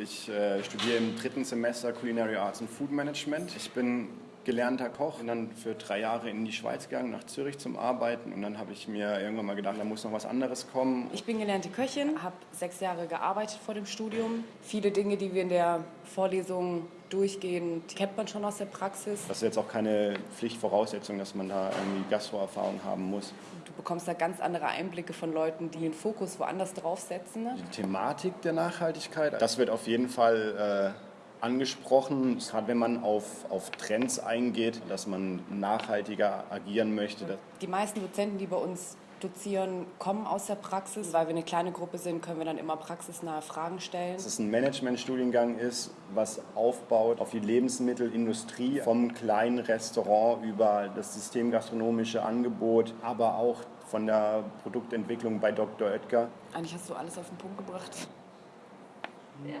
Ich äh, studiere im dritten Semester Culinary Arts and Food Management. Ich bin gelernter Koch und dann für drei Jahre in die Schweiz gegangen, nach Zürich zum Arbeiten. Und dann habe ich mir irgendwann mal gedacht, da muss noch was anderes kommen. Ich bin gelernte Köchin, habe sechs Jahre gearbeitet vor dem Studium. Viele Dinge, die wir in der Vorlesung durchgehen, die kennt man schon aus der Praxis. Das ist jetzt auch keine Pflichtvoraussetzung, dass man da irgendwie Gastroerfahrung haben muss. Du bekommst da ganz andere Einblicke von Leuten, die den Fokus woanders draufsetzen. Die Thematik der Nachhaltigkeit, das wird auf jeden Fall äh, angesprochen, gerade wenn man auf, auf Trends eingeht, dass man nachhaltiger agieren möchte. Die meisten Dozenten, die bei uns dozieren, kommen aus der Praxis. Weil wir eine kleine Gruppe sind, können wir dann immer praxisnahe Fragen stellen. Dass es ein Managementstudiengang ist, was aufbaut auf die Lebensmittelindustrie, vom kleinen Restaurant über das systemgastronomische Angebot, aber auch von der Produktentwicklung bei Dr. Oetker. Eigentlich hast du alles auf den Punkt gebracht. Ja.